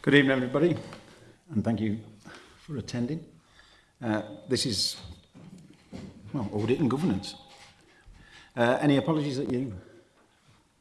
Good evening, everybody, and thank you for attending. Uh, this is, well, audit and governance. Uh, any apologies at you?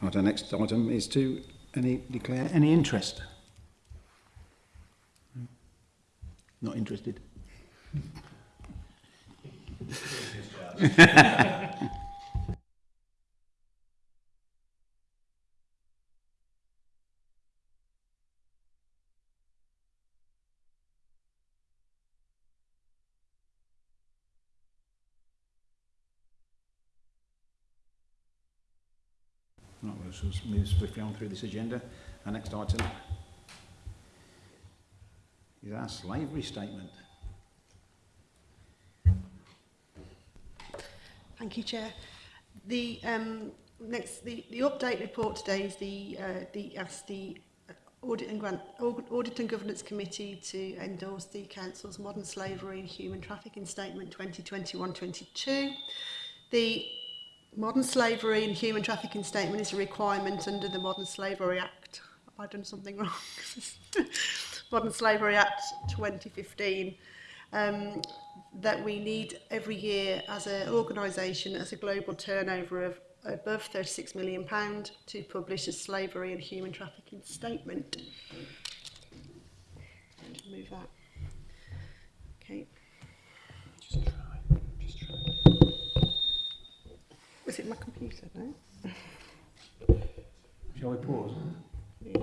Our next item is to Any declare any interest? Hmm? Not interested. So let's move swiftly on through this agenda. Our next item is our slavery statement. Thank you, Chair. The um, next, the, the update report today is the, uh, the ask the Audit and, Grant, Audit and Governance Committee to endorse the Council's Modern Slavery and Human Trafficking Statement 2021-22. The modern slavery and human trafficking statement is a requirement under the Modern Slavery Act. Have I done something wrong? modern Slavery Act 2015. Um, that we need every year as an organisation, as a global turnover of above £36 million pound to publish a slavery and human trafficking statement. Move that. Okay. Just Was it my computer? No? Shall we pause? Yeah.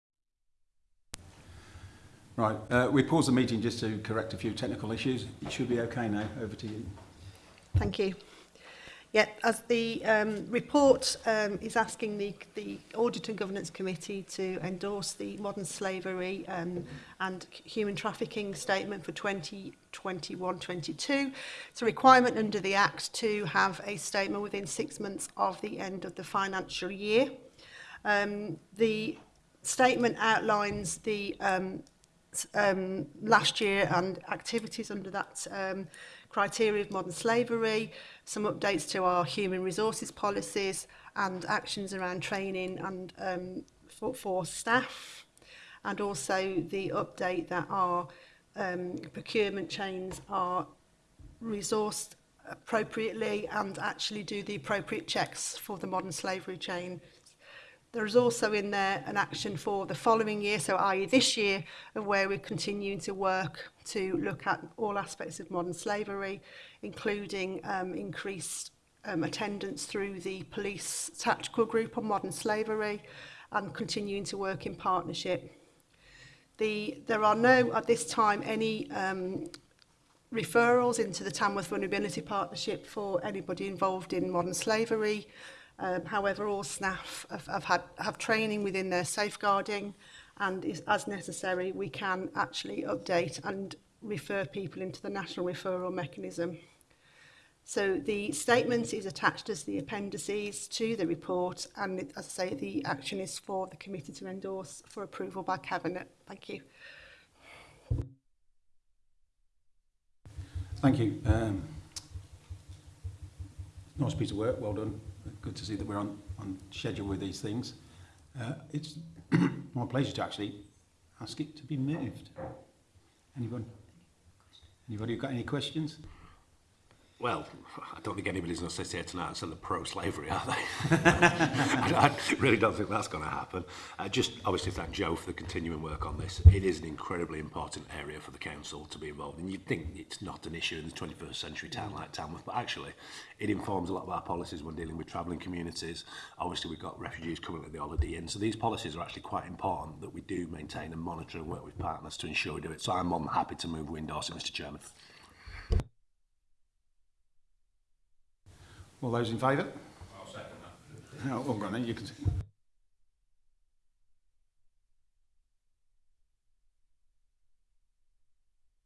Right, uh, we pause the meeting just to correct a few technical issues. It should be okay now. Over to you. Thank you. Yeah, as the um, report um, is asking the, the Audit and Governance Committee to endorse the Modern Slavery um, and Human Trafficking Statement for 2021-22. It's a requirement under the Act to have a statement within six months of the end of the financial year. Um, the statement outlines the um, um, last year and activities under that um, criteria of modern slavery, some updates to our human resources policies and actions around training and um, for, for staff, and also the update that our um, procurement chains are resourced appropriately and actually do the appropriate checks for the modern slavery chain There's also in there an action for the following year, so i.e. this year, of where we're continuing to work to look at all aspects of modern slavery, including um, increased um, attendance through the police tactical group on modern slavery and continuing to work in partnership. The, there are no, at this time, any um, referrals into the Tamworth Vulnerability Partnership for anybody involved in modern slavery. Um, however, all staff have, have, had, have training within their safeguarding and is, as necessary, we can actually update and refer people into the national referral mechanism. So the statement is attached as the appendices to the report and it, as I say, the action is for the committee to endorse for approval by Cabinet. Thank you. Thank you. Um, nice piece of work, well done good to see that we're on, on schedule with these things. Uh, it's my pleasure to actually ask it to be moved. Anyone? Anybody got any questions? well, I don't think anybody's going to sit here tonight and say they're pro-slavery, are they? I, I really don't think that's going to happen. I uh, just obviously thank Joe for the continuing work on this. It is an incredibly important area for the council to be involved in. You'd think it's not an issue in the 21st century town like Tamworth, but actually it informs a lot of our policies when dealing with travelling communities. Obviously we've got refugees coming at the holiday inn, so these policies are actually quite important that we do maintain and monitor and work with partners to ensure we do it. So I'm more happy to move windows, Mr Chairman. All those in favour? I'll second that. Oh, well, go on then, you can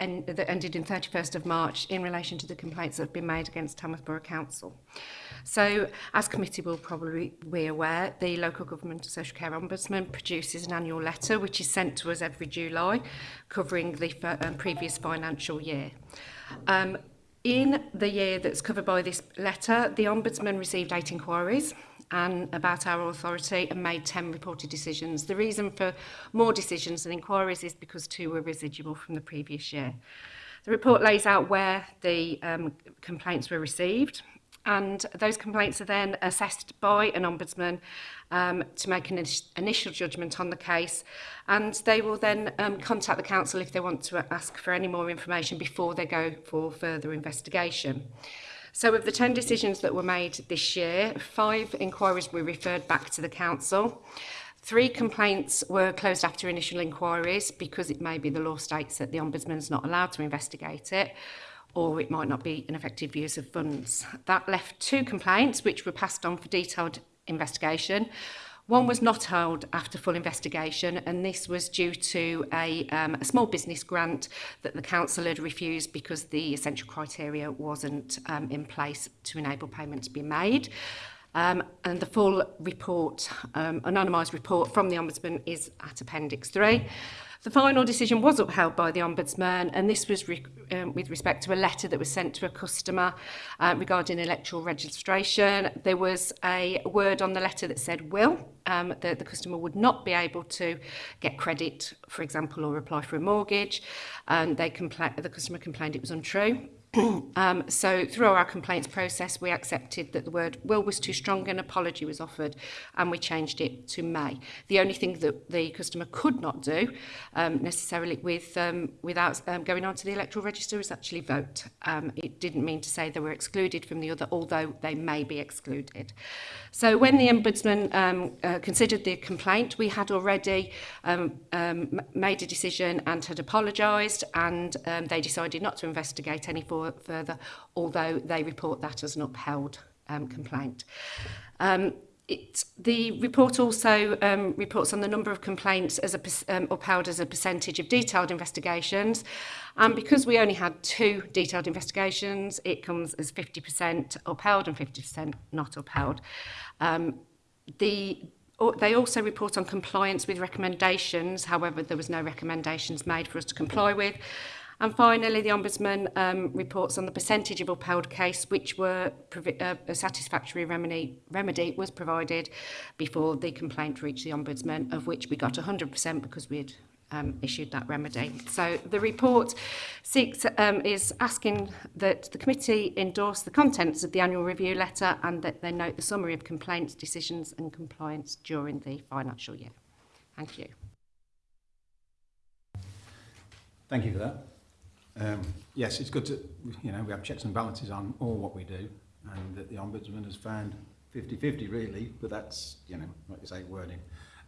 and that ended in 31st of March in relation to the complaints that have been made against Tamworth Borough Council. So, as committee will probably be aware, the Local Government and Social Care Ombudsman produces an annual letter which is sent to us every July covering the um, previous financial year. Um, in the year that's covered by this letter, the Ombudsman received eight inquiries and about our authority and made 10 reported decisions. The reason for more decisions and inquiries is because two were residual from the previous year. The report lays out where the um, complaints were received and those complaints are then assessed by an ombudsman um, to make an initial judgment on the case and they will then um, contact the council if they want to ask for any more information before they go for further investigation. So of the 10 decisions that were made this year, five inquiries were referred back to the council. Three complaints were closed after initial inquiries because it may be the law states that the Ombudsman is not allowed to investigate it or it might not be an effective use of funds. That left two complaints which were passed on for detailed investigation. One hmm. was not held after full investigation, and this was due to a, um, a small business grant that the council had refused because the essential criteria wasn't um, in place to enable payment to be made. Um, and the full report, um, anonymised report from the Ombudsman is at Appendix 3. The final decision was upheld by the Ombudsman and this was re um, with respect to a letter that was sent to a customer uh, regarding electoral registration. There was a word on the letter that said will, um, that the customer would not be able to get credit, for example, or apply for a mortgage. Um, they the customer complained it was untrue. um, so through our complaints process, we accepted that the word will was too strong and apology was offered and we changed it to may. The only thing that the customer could not do um, necessarily with um, without um, going on to the electoral register is actually vote. Um, it didn't mean to say they were excluded from the other, although they may be excluded. So when the Ombudsman um, uh, considered the complaint, we had already um, um, made a decision and had apologised and um, they decided not to investigate any further for further, although they report that as an upheld um, complaint. Um, it, the report also um, reports on the number of complaints as a, um, upheld as a percentage of detailed investigations. And because we only had two detailed investigations, it comes as 50% upheld and 50% not upheld. Um, the they also report on compliance with recommendations. However, there was no recommendations made for us to comply with. And finally, the Ombudsman um, reports on the percentage of upheld case which were uh, a satisfactory remedy, remedy was provided before the complaint reached the Ombudsman, of which we got 100% because we had um, issued that remedy. So the report seeks, um, is asking that the committee endorse the contents of the annual review letter and that they note the summary of complaints, decisions and compliance during the financial year. Thank you. Thank you for that. Um, yes, it's good to, you know, we have checks and balances on all what we do, and that the Ombudsman has found 50-50 really, but that's, you know, like you say, wording.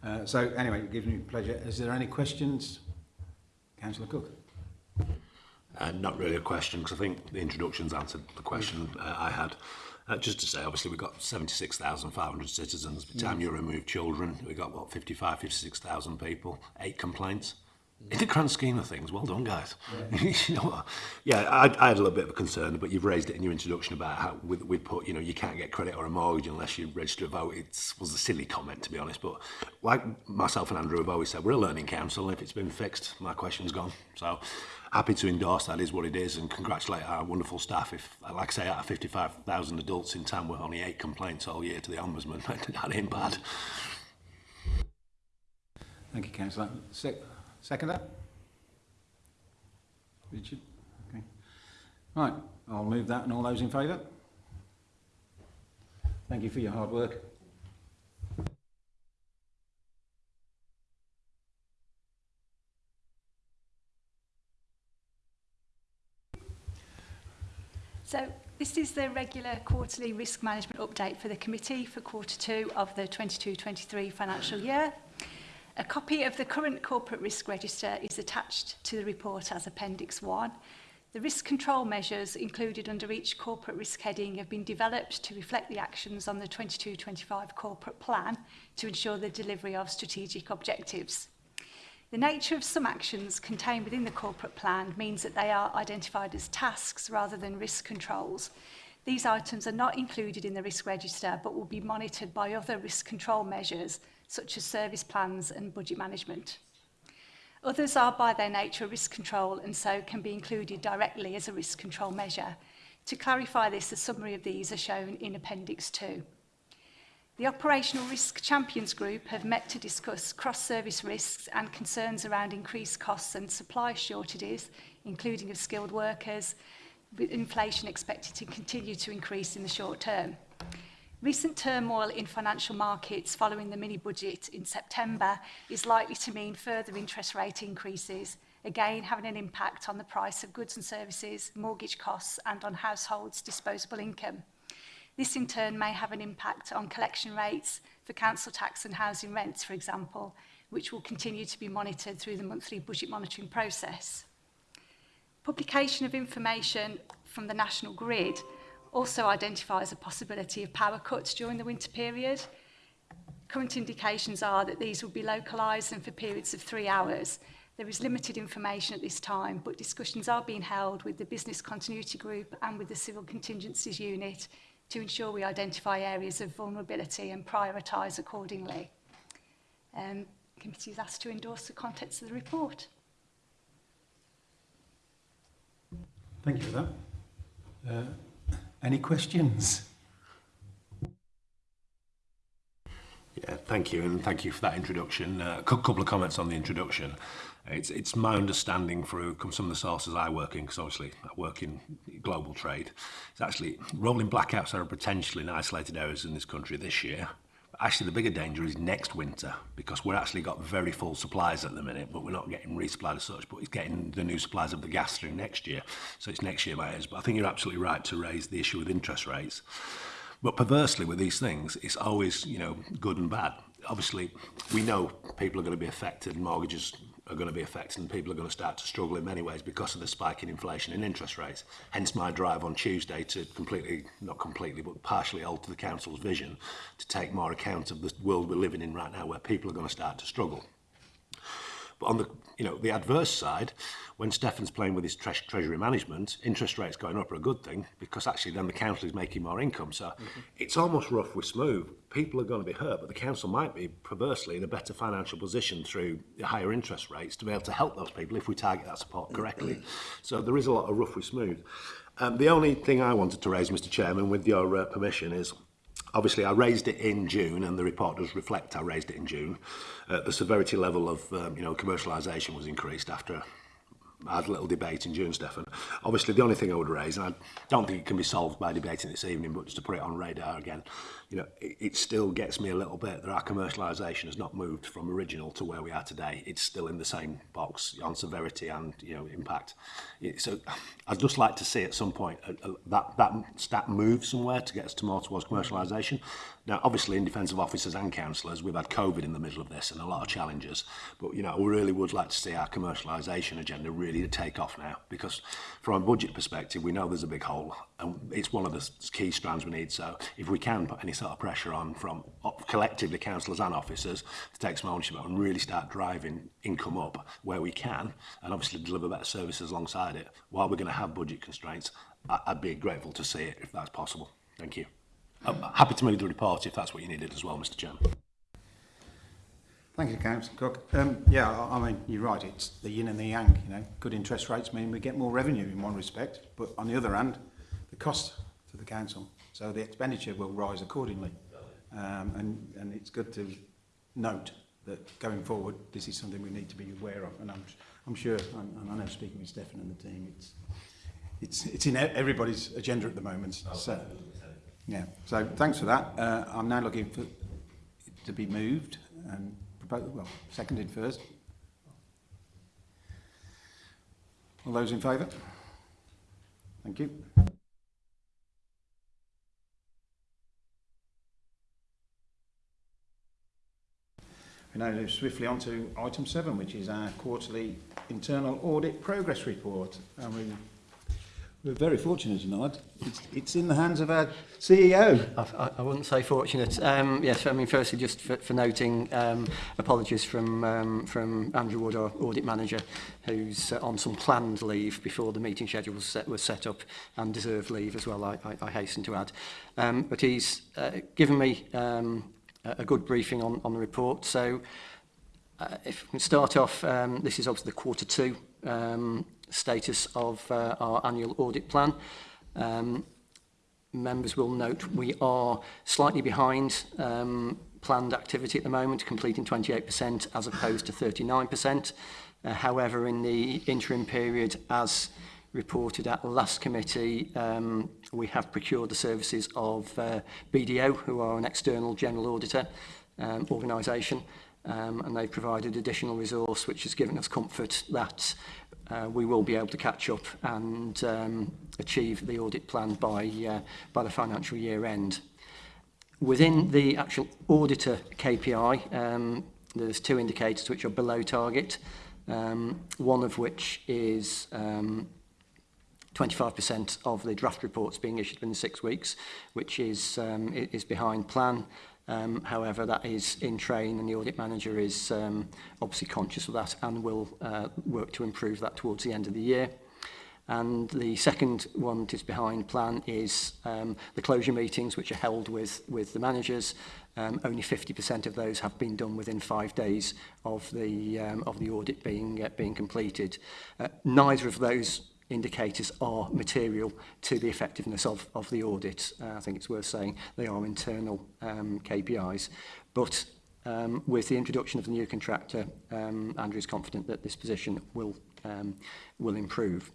Uh, so anyway, it gives me pleasure. Is there any questions? Councillor Cook. Uh, not really a question, because I think the introduction's answered the question uh, I had. Uh, just to say, obviously, we've got 76,500 citizens. By the time mm. you remove children, we've got, what, 55, 56,000 people, eight complaints in the grand scheme of things, well done, guys. Yeah. you know Yeah, I, I, had a little bit of a concern, but you've raised it in your introduction about how we, would put, you know, you can't get credit or a mortgage unless you register a vote. It was a silly comment, to be honest. But like myself and Andrew have always said, we're a learning council. If it's been fixed, my question's gone. So happy to endorse that is what it is and congratulate our wonderful staff. If, like I say, out of 55,000 adults in town, we're only eight complaints all year to the Ombudsman. that ain't bad. Thank you, Councillor. Sec Second that? Richard? Okay. Right, I'll move that and all those in favour? Thank you for your hard work. So this is the regular quarterly risk management update for the committee for quarter two of the 22-23 financial year. A copy of the current corporate risk register is attached to the report as Appendix 1. The risk control measures included under each corporate risk heading have been developed to reflect the actions on the 22-25 corporate plan to ensure the delivery of strategic objectives. The nature of some actions contained within the corporate plan means that they are identified as tasks rather than risk controls. These items are not included in the risk register but will be monitored by other risk control measures such as service plans and budget management. Others are by their nature risk control and so can be included directly as a risk control measure. To clarify this, a summary of these are shown in Appendix 2. The Operational Risk Champions Group have met to discuss cross-service risks and concerns around increased costs and supply shortages, including of skilled workers, with inflation expected to continue to increase in the short term. Recent turmoil in financial markets following the mini-budget in September is likely to mean further interest rate increases, again having an impact on the price of goods and services, mortgage costs and on households' disposable income. This in turn may have an impact on collection rates for council tax and housing rents, for example, which will continue to be monitored through the monthly budget monitoring process. Publication of information from the National Grid also identifies a possibility of power cuts during the winter period. Current indications are that these will be localised and for periods of three hours. There is limited information at this time, but discussions are being held with the Business Continuity Group and with the Civil Contingencies Unit to ensure we identify areas of vulnerability and prioritise accordingly. Um, the committee is asked to endorse the contents of the report. Thank you for that. Uh, Any questions? Yeah, thank you, and thank you for that introduction. Uh, a couple of comments on the introduction. It's, it's my understanding through some of the sources I work in, because obviously I work in global trade. It's actually rolling blackouts are potentially in isolated areas in this country this year. Actually, the bigger danger is next winter because we're actually got very full supplies at the minute, but we're not getting resupplied as such, but it's getting the new supplies of the gas through next year. So it's next year matters But I think you're absolutely right to raise the issue with interest rates. But perversely with these things, it's always, you know, good and bad. Obviously, we know people are going to be affected, mortgages are going to be affected and people are going to start to struggle in many ways because of the spike in inflation and interest rates. Hence my drive on Tuesday to completely, not completely, but partially alter the Council's vision to take more account of the world we're living in right now where people are going to start to struggle. But on the you know the adverse side, when Stefan's playing with his tre treasury management, interest rates going up are a good thing because actually then the council is making more income. So mm -hmm. it's almost rough with smooth. People are going to be hurt, but the council might be perversely in a better financial position through higher interest rates to be able to help those people if we target that support correctly. so there is a lot of rough with smooth. Um, the only thing I wanted to raise, Mr Chairman, with your uh, permission, is obviously I raised it in June and the report does reflect I raised it in June. Uh, the severity level of um, you know commercialisation was increased after I had a little debate in June, Stefan. Obviously, the only thing I would raise, and I don't think it can be solved by debating this evening, but just to put it on radar again, you know, it, it still gets me a little bit that our commercialization has not moved from original to where we are today. It's still in the same box on severity and, you know, impact. so I'd just like to see at some point a, uh, a, uh, that, that stat move somewhere to get us to more towards commercialization. Now, obviously, in defensive officers and councillors, we've had COVID in the middle of this and a lot of challenges. But, you know, I really would like to see our commercialization agenda really take off now because from a budget perspective, we know there's a big hole and it's one of the key strands we need. So if we can put any sort of pressure on from collectively councillors and officers to take some ownership and really start driving income up where we can, and obviously deliver better services alongside it, while we're going to have budget constraints, I'd be grateful to see it if that's possible. Thank you. I'm happy to move the report if that's what you needed as well, Mr Chairman. Thank you, Councillor Cook. Um, yeah, I mean, you're right, it's the yin and the yang, you know. Good interest rates mean we get more revenue in one respect, but on the other hand, the cost to the council. So the expenditure will rise accordingly. Um, and, and it's good to note that going forward, this is something we need to be aware of. And I'm, I'm sure, and I know speaking with Stefan and the team, it's, it's, it's in e, everybody's agenda at the moment. So, oh, yeah. So thanks for that. Uh, I'm now looking for to be moved and proposed, well, seconded first. All those in favour? Thank you. can now move swiftly on to item seven, which is our quarterly internal audit progress report. And we, we're very fortunate tonight. It's, it's in the hands of our CEO. I, I wouldn't say fortunate. Um, yes, I mean, firstly, just for, for noting, um, apologies from um, from Andrew Wood, our audit manager, who's uh, on some planned leave before the meeting schedule was set, was set up and deserved leave as well, I, I, I hasten to add. Um, but he's uh, given me um, a good briefing on, on the report. So uh, if we can start off, um, this is obviously the quarter two um, status of uh, our annual audit plan. Um, members will note we are slightly behind um, planned activity at the moment, completing 28% as opposed to 39%. Uh, however, in the interim period, as reported at last committee, um, we have procured the services of uh, BDO, who are an external general auditor um, organisation, um, and they've provided additional resource, which has given us comfort that uh, we will be able to catch up and um, achieve the audit plan by, uh, by the financial year end. Within the actual auditor KPI, um, there's two indicators which are below target, um, one of which is um, 25% of the draft reports being issued within six weeks, which is, um, is behind plan. Um, however, that is in train and the audit manager is um, obviously conscious of that and will uh, work to improve that towards the end of the year. And the second one that is behind plan is um, the closure meetings, which are held with, with the managers. Um, only 50% of those have been done within five days of the, um, of the audit being, uh, being completed. Uh, neither of those indicators are material to the effectiveness of, of the audit. Uh, I think it's worth saying they are internal um, KPIs. But um, with the introduction of the new contractor, um, Andrew is confident that this position will, um, will improve.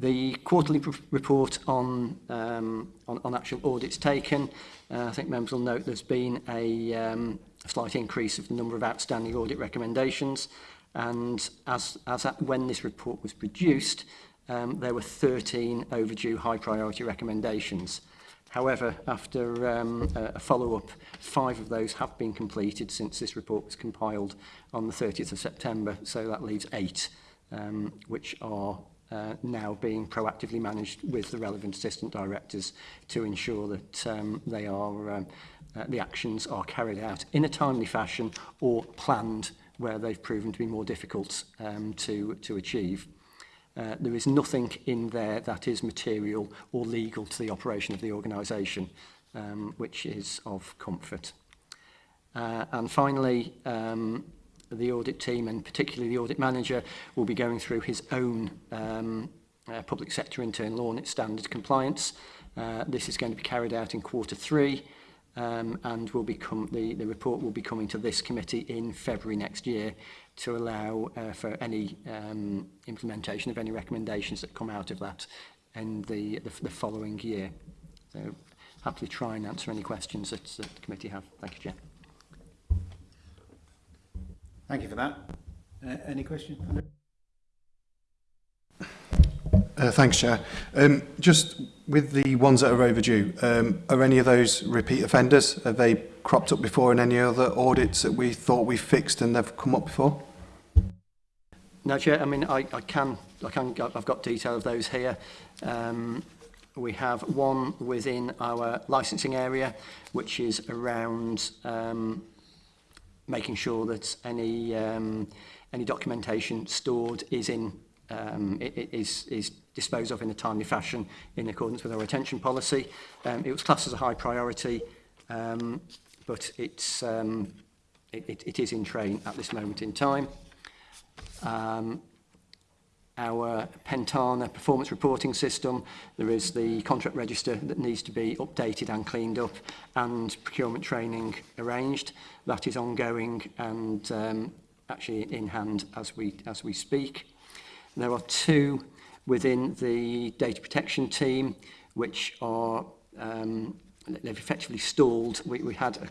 The quarterly report on, um, on, on actual audits taken, uh, I think members will note there's been a um, slight increase of the number of outstanding audit recommendations and as, as at when this report was produced, um, there were 13 overdue high priority recommendations. However, after um, a follow-up, five of those have been completed since this report was compiled on the 30th of September, so that leaves eight, um, which are uh, now being proactively managed with the relevant assistant directors to ensure that um, they are um, uh, the actions are carried out in a timely fashion or planned where they've proven to be more difficult um, to, to achieve. Uh, there is nothing in there that is material or legal to the operation of the organisation, um, which is of comfort. Uh, and finally, um, the audit team and particularly the audit manager will be going through his own um, uh, public sector internal audit standard compliance. Uh, this is going to be carried out in quarter three um, and will become the, the report will be coming to this committee in February next year to allow uh, for any um, implementation of any recommendations that come out of that in the, the, the following year. So happily try and answer any questions that, that the committee have. Thank you, Chair. Thank you for that. Uh, any questions? Uh, thanks, Chair. Um, just With the ones that are overdue, um, are any of those repeat offenders? Have they cropped up before in any other audits that we thought we fixed and they've come up before? No, Chair. I mean, I, I can, I can, I've got detail of those here. Um, we have one within our licensing area, which is around um, making sure that any um, any documentation stored is in um, hmm. is, is disposed of in a timely fashion in accordance with our retention policy. Um, it was classed as a high priority, um, but it's, um, it, it, it is in train at this moment in time. Um, our Pentana performance reporting system. There is the contract register that needs to be updated and cleaned up and procurement training arranged. That is ongoing and um, actually in hand as we, as we speak. There are two within the data protection team, which are um, they've effectively stalled. We, we had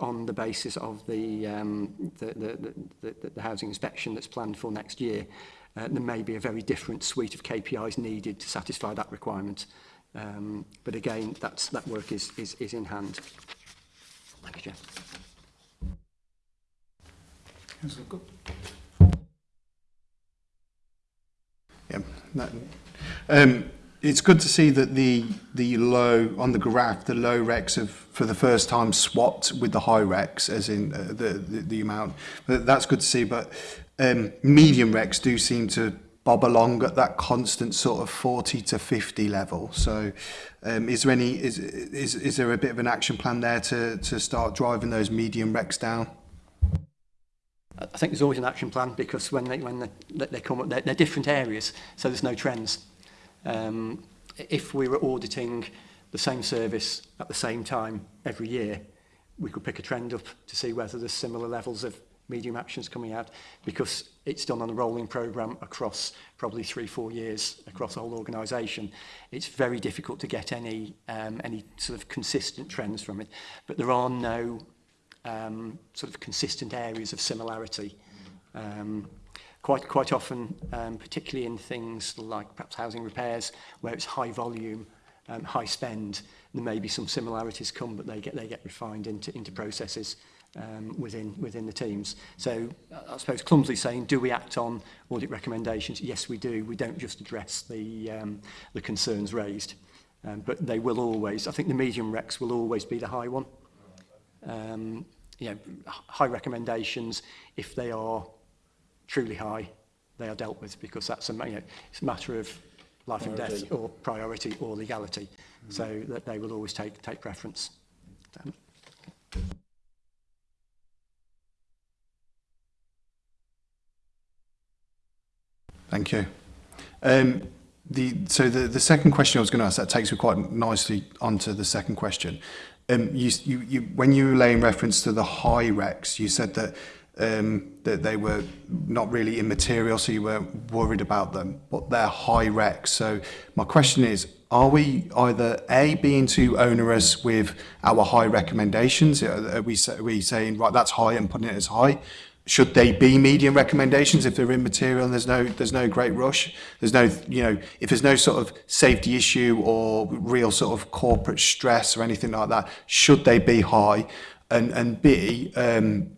on the basis of the, um, the, the, the, the housing inspection that's planned for next year. Uh, there may be a very different suite of KPIs needed to satisfy that requirement. Um, but again, that's, that work is, is, is in hand. Thank you, Jeff. Councillor Cook. Yeah, that, um, it's good to see that the the low on the graph, the low recs have for the first time swapped with the high recs, as in uh, the, the, the amount. that's good to see. But um, medium recs do seem to bob along at that constant sort of 40 to 50 level. So um, is there any is, is is there a bit of an action plan there to to start driving those medium recs down? I think there's always an action plan because when they, when they, they come up, they're, they're different areas, so there's no trends. Um, if we were auditing the same service at the same time every year, we could pick a trend up to see whether there's similar levels of medium actions coming out because it's done on a rolling program across probably three, four years across the whole organisation. It's very difficult to get any um, any sort of consistent trends from it, but there are no um, sort of consistent areas of similarity. Um, quite quite often, um, particularly in things like perhaps housing repairs, where it's high volume, um, high spend, there may be some similarities come, but they get they get refined into into processes um, within within the teams. So I suppose clumsily saying, do we act on audit recommendations? Yes, we do. We don't just address the um, the concerns raised, um, but they will always. I think the medium recs will always be the high one um, you know, high recommendations, if they are truly high, they are dealt with because that's a, you know, it's a matter of life priority. and death or priority or legality. Mm -hmm. So that they will always take, take preference. Um, Thank you. Um, the, so the, the second question I was going to ask, that takes me quite nicely onto the second question um, you, you, you, when you were laying reference to the high wrecks, you said that um, that they were not really immaterial, so you weren't worried about them, but they're high wrecks. So my question is, are we either A, being too onerous with our high recommendations? Are we, are we saying, right, that's high and putting it as high? should they be medium recommendations if they're immaterial and there's no there's no great rush there's no you know if there's no sort of safety issue or real sort of corporate stress or anything like that should they be high and and b um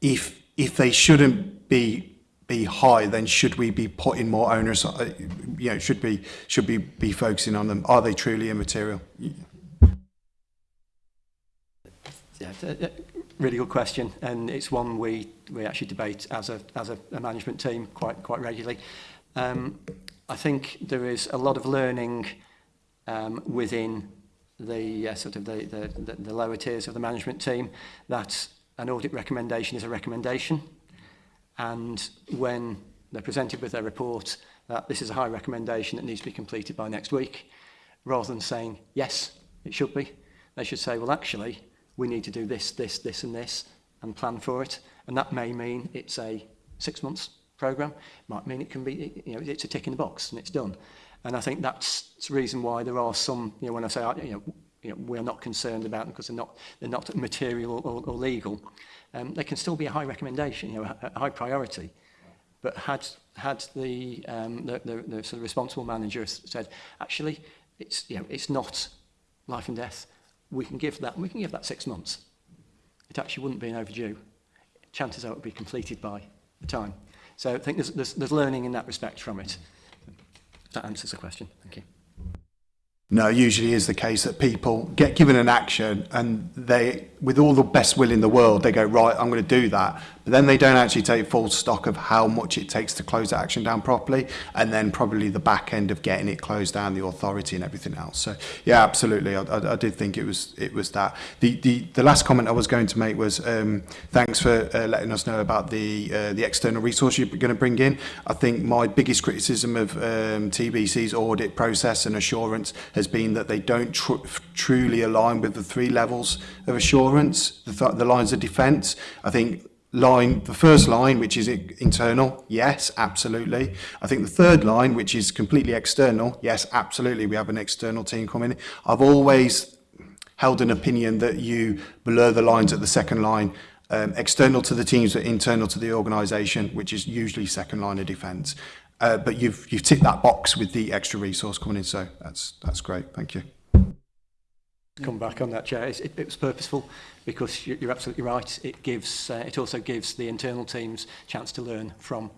if if they shouldn't be be high then should we be putting more onus uh, you know should be should be be focusing on them are they truly immaterial yeah, yeah really good question, and it's one we we actually debate as a as a, a management team quite quite regularly. Um, I think there is a lot of learning um, within the uh, sort of the, the, the lower tiers of the management team that an audit recommendation is a recommendation, and when they're presented with their report that this is a high recommendation that needs to be completed by next week, rather than saying yes, it should be, they should say, well, actually, we need to do this, this, this and this and plan for it. And that may mean it's a six months program. It might mean it can be, you know, it's a tick in the box and it's done. And I think that's the reason why there are some, you know, when I say, you know, you know, we're not concerned about them because they're not, they're not material or, or legal. Um, they can still be a high recommendation, you know, a high priority. But had, had the, um, the, the, the sort of responsible manager said, actually, it's, you know, it's not life and death we can give that, and we can give that six months. It actually wouldn't be an overdue. Chances are it would be completed by the time. So I think there's, there's, there's learning in that respect from it. That answers the question. Thank you. No, usually is the case that people get given an action and they, with all the best will in the world, they go, right, I'm going to do that. But then they don't actually take full stock of how much it takes to close that action down properly, and then probably the back end of getting it closed down, the authority and everything else. So yeah, absolutely. I, I, I did think it was it was that. The, the the last comment I was going to make was um, thanks for uh, letting us know about the uh, the external resource you're going to bring in. I think my biggest criticism of um, TBC's audit process and assurance has been that they don't tr truly align with the three levels of assurance, the, th the lines of defence. I think line, the first line, which is internal, yes, absolutely. I think the third line, which is completely external, yes, absolutely. We have an external team coming. I've always held an opinion that you blur the lines at the second line um, external to the teams but internal to the organisation, which is usually second line of defence. Uh, but you've, you've ticked that box with the extra resource coming in, so that's, that's great. Thank you come back on that, Chair. It, it, it was purposeful because you're, you're absolutely right. It gives, uh, it also gives the internal teams chance to learn from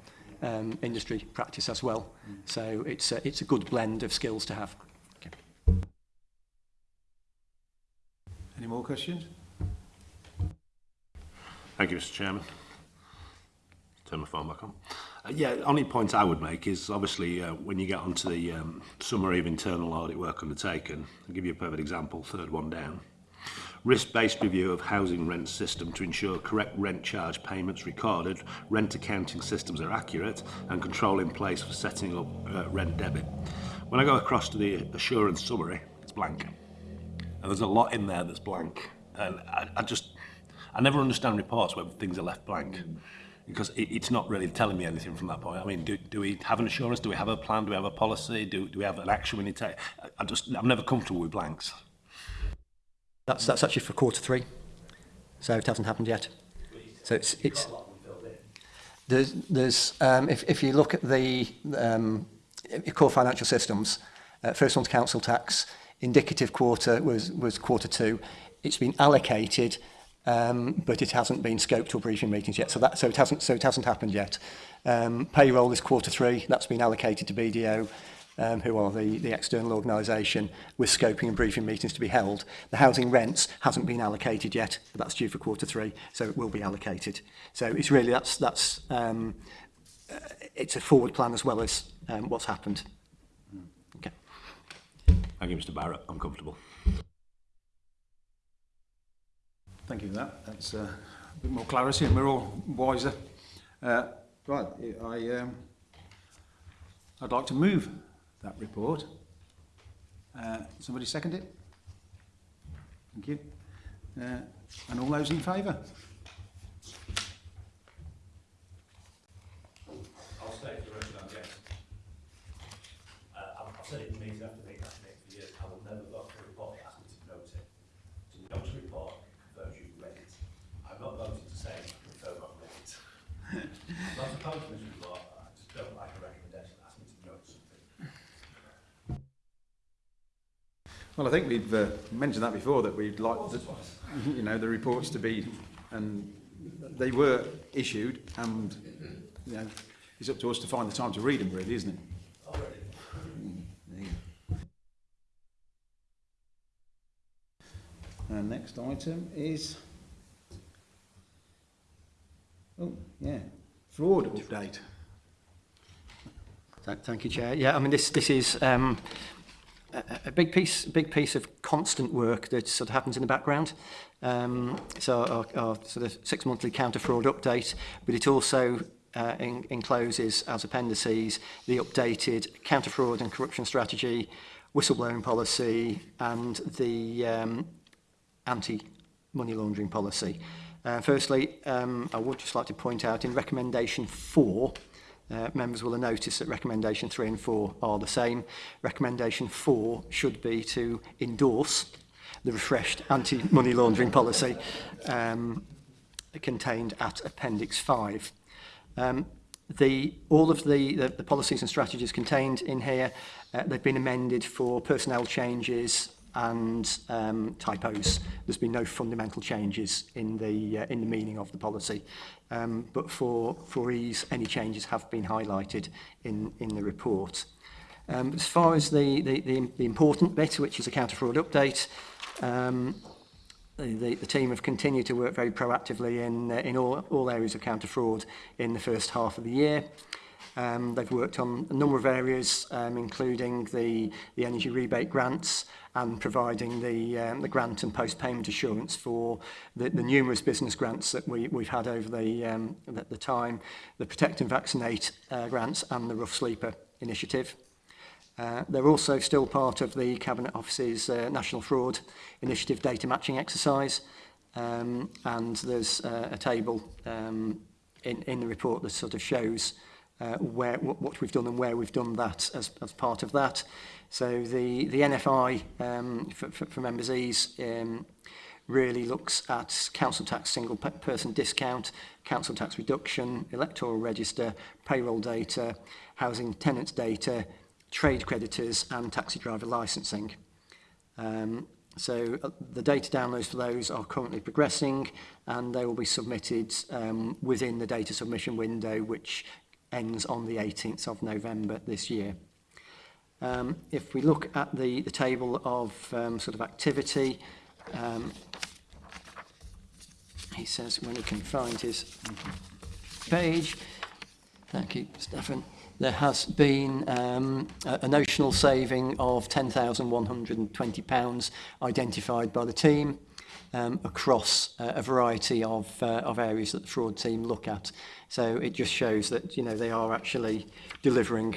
um, industry practice as well. Mm. So it's a, it's a good blend of skills to have. Okay. Any more questions? Thank you, Mr. Chairman. Turn my phone back on. Yeah, only point I would make is obviously uh, when you get onto the um, summary of internal audit work undertaken, I'll give you a perfect example, third one down. Risk-based review of housing rent system to ensure correct rent charge payments recorded, rent accounting systems are accurate and control in place for setting up uh, rent debit. When I go across to the assurance summary, it's blank. And there's a lot in there that's blank. And I, I just, I never understand reports where things are left blank. Mm. because it, it's not really telling me anything from that point. I mean, do, do we have an assurance? Do we have a plan? Do we have a policy? Do, do we have an action we need to take? I just, I'm never comfortable with blanks. That's, that's actually for quarter three. So it hasn't happened yet. So it's, it's there's, there's um, if, if you look at the um, core financial systems, uh, first one's council tax, indicative quarter was, was quarter two. It's been allocated um, but it hasn't been scoped or briefing meetings yet. So that so it hasn't so it hasn't happened yet. Um, payroll is quarter three. That's been allocated to BDO. Um, who are the, the external organisation with scoping and briefing meetings to be held. The housing rents hasn't been allocated yet, but that's due for quarter three, so it will be allocated. So it's really, that's, that's um, uh, it's a forward plan as well as um, what's happened. Hmm. Okay. Thank you, Mr Barrett. I'm comfortable. Thank you for that. That's uh, a bit more clarity and we're all wiser. Uh, right, I, um, I'd like to move that report. Uh, somebody second it? Thank you. Uh, and all those in favour? I'll stay for the rest of i it to after Well, I think we've uh, mentioned that before, that we'd like the, you know, the reports to be, and they were issued, and you know, it's up to us to find the time to read them, really, isn't it? Our next item is, oh, yeah, fraud update. Thank you, Chair. Yeah, I mean, this, this is um, a, big piece, a big piece of constant work that sort of happens in the background. Um, so our, our sort of six monthly counter fraud update, but it also uh, in, encloses as appendices the updated counter fraud and corruption strategy, whistleblowing policy, and the um, anti money laundering policy. Uh, firstly, um, I would just like to point out in recommendation four, Uh, members will have noticed that recommendation 3 and 4 are the same. Recommendation 4 should be to endorse the refreshed anti-money laundering policy um, contained at Appendix 5. Um, the, all of the, the, the policies and strategies contained in here, uh, they've been amended for personnel changes, and um, typos. There's been no fundamental changes in the uh, in the meaning of the policy, um, but for for ease, any changes have been highlighted in in the report. Um, as far as the, the, the, the important bit, which is a counter-fraud update, um, the, the team have continued to work very proactively in, uh, in all, all areas of counter-fraud in the first half of the year. Um, they've worked on a number of areas, um, including the, the energy rebate grants and providing the, um, the grant and post-payment assurance for the, the numerous business grants that we, we've had over the, um, the, the time, the Protect and Vaccinate uh, grants and the Rough Sleeper initiative. Uh, they're also still part of the Cabinet Office's uh, National Fraud Initiative data matching exercise. Um, and there's uh, a table um, in, in the report that sort of shows uh, uh, where, what we've done and where we've done that as, as part of that. So the, the NFI um, for, for, for Members Ease um, really looks at council tax single pe person discount, council tax reduction, electoral register, payroll data, housing tenants data, trade creditors and taxi driver licensing. Um, so uh, the data downloads for those are currently progressing and they will be submitted um, within the data submission window which ends on the 18th of November this year. Um, if we look at the, the table of um, sort of activity, um, he says when he can find his page, thank you Stefan, there has been um, a, a notional saving of £10,120 identified by the team. um, across uh, a variety of, uh, of areas that the fraud team look at. So it just shows that you know they are actually delivering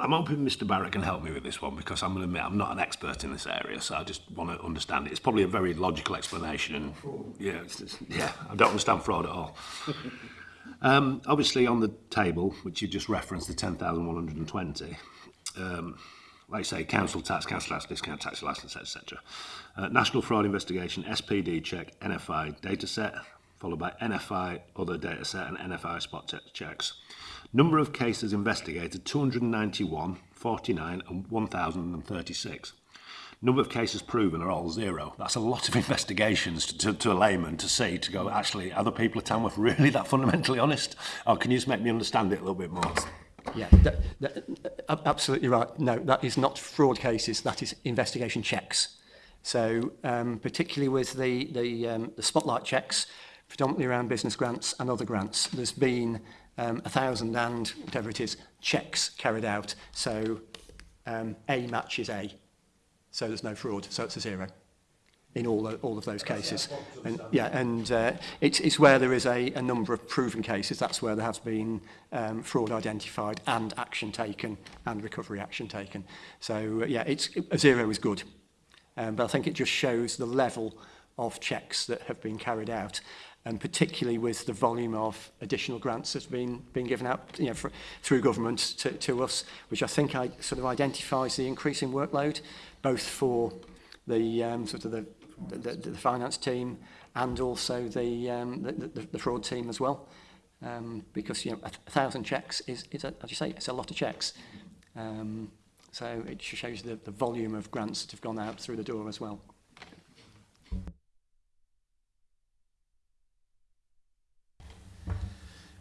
I'm hoping Mr. Barrett can help me with this one because I'm going to admit I'm not an expert in this area, so I just want to understand it. It's probably a very logical explanation, and yeah, it's, it's, yeah, I don't understand fraud at all. um, obviously, on the table which you just referenced, the 10,120. Um, like I say, council tax, council tax, discount tax, license, etc. Uh, National Fraud Investigation, SPD check, NFI data set, followed by NFI other data set and NFI spot checks. Number of cases investigated 291, 49 and 1036. Number of cases proven are all zero. That's a lot of investigations to, to, to a layman to see, to go, actually, are the people of Tamworth really that fundamentally honest? Or can you just make me understand it a little bit more? Yeah, that, that, absolutely right. No, that is not fraud cases, that is investigation checks. So um, particularly with the, the, um, the spotlight checks, predominantly around business grants and other grants, there's been um, 1,000 and whatever it is, checks carried out. So um, A matches A. So there's no fraud. So it's a zero in all, the, all of those cases. And, yeah, and uh, it's, it's where there is a, a number of proven cases, that's where there has been um, fraud identified and action taken and recovery action taken. So uh, yeah, it's, a zero is good. Um, but I think it just shows the level of checks that have been carried out and particularly with the volume of additional grants that's been been given out you know, for, through government to, to us, which I think I sort of identifies the increasing workload, both for the um, sort of the, the, the finance team and also the, um, the, the, the fraud team as well, um, because you know a, thousand checks is, is a, as you say, it's a lot of checks. Um, so it shows the, the volume of grants that have gone out through the door as well.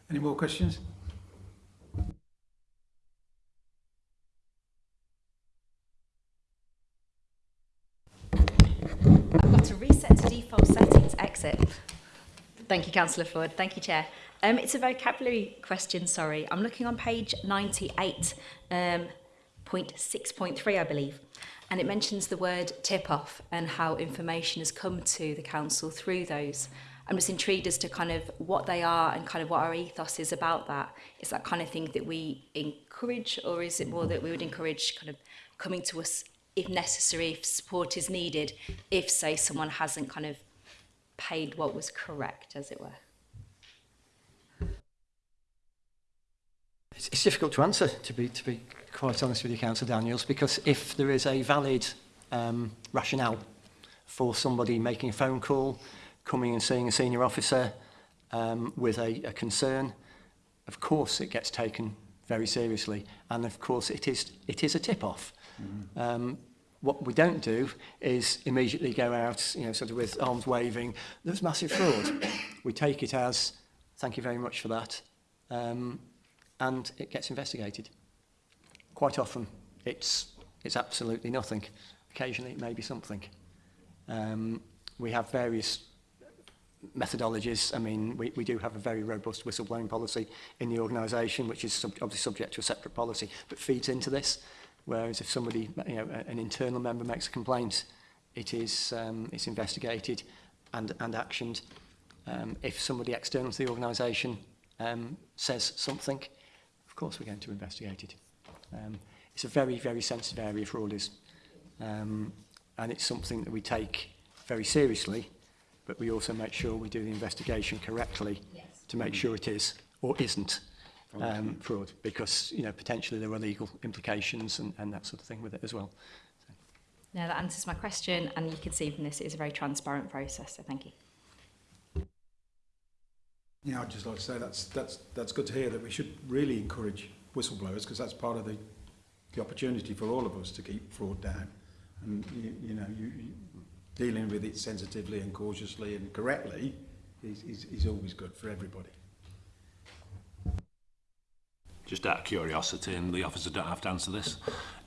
Any more questions? I've got to reset to default settings, exit. Thank you, Councillor Floyd. Thank you, Chair. Um, it's a vocabulary question, sorry. I'm looking on page ninety-eight um, point six point three, um, point I believe. And it mentions the word tip-off and how information has come to the council through those I'm just intrigued as to kind of what they are and kind of what our ethos is about that. Is that kind of thing that we encourage, or is it more that we would encourage kind of coming to us if necessary, if support is needed, if, say, someone hasn't kind of paid what was correct, as it were? It's, it's difficult to answer, to be, to be quite honest with you, Councillor Daniels, because if there is a valid um, rationale for somebody making a phone call, coming and seeing a senior officer um, with a, a concern, of course it gets taken very seriously. And of course it is, it is a tip-off. Mm -hmm. um, what we don't do is immediately go out, you know, sort of with arms waving, there's massive fraud. we take it as, thank you very much for that, um, and it gets investigated. Quite often, it's, it's absolutely nothing. Occasionally, it may be something. Um, we have various methodologies. I mean, we, we do have a very robust whistleblowing policy in the organisation, which is sub obviously subject to a separate policy, but feeds into this. Whereas if somebody, you know, an internal member makes a complaint, it is um, it's investigated and, and actioned. Um, if somebody external to the organisation um, says something, of course we're going to investigate it. Um, it's a very, very sensitive area for all this. Um, and it's something that we take very seriously but we also make sure we do the investigation correctly yes. to make sure it is or isn't um, fraud, because you know potentially there are legal implications and, and that sort of thing with it as well. So. Now that answers my question, and you can see from this it is a very transparent process. So thank you. Yeah, I'd just like to say that's that's that's good to hear that we should really encourage whistleblowers because that's part of the the opportunity for all of us to keep fraud down. And you, you know, you, you dealing with it sensitively and cautiously and correctly is, is, is always good for everybody. Just out of curiosity, and the officer don't have to answer this,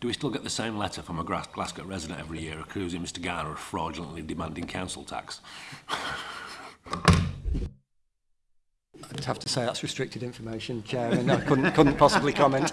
do we still get the same letter from a Glasgow resident every year accusing Mr Garner of fraudulently demanding council tax? I'd have to say that's restricted information, Chairman. and I couldn't, couldn't possibly comment.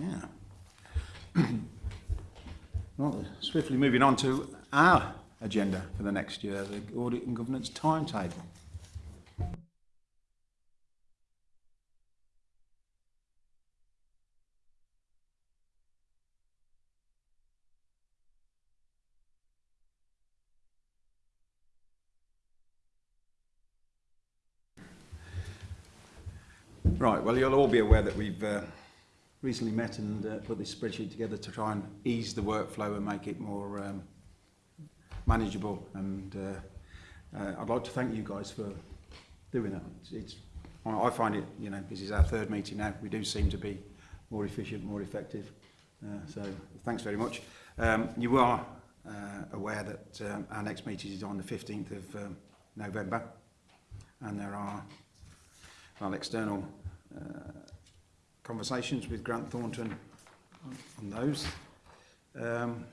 Yeah. well, swiftly moving on to our agenda for the next year, the Audit and Governance timetable. Right, well, you'll all be aware that we've uh, recently met and uh, put this spreadsheet together to try and ease the workflow and make it more um, manageable. And uh, uh, I'd like to thank you guys for doing that. It's, it's, I find it, you know, this is our third meeting now. We do seem to be more efficient, more effective. Uh, so thanks very much. Um, you are uh, aware that um, our next meeting is on the 15th of um, November and there are well, external uh, conversations with Grant Thornton on those. Um,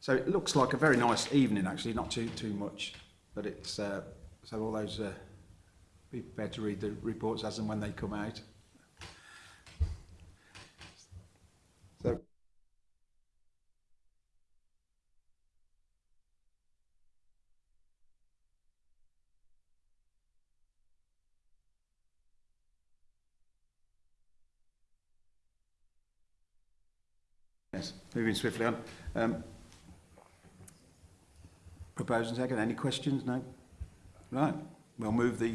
so it looks like a very nice evening, actually, not too too much, but it's uh, so all those uh, be prepared to read the reports as and when they come out. Yes, moving swiftly on. Um, proposed and second. Any questions? No? Right. We'll move the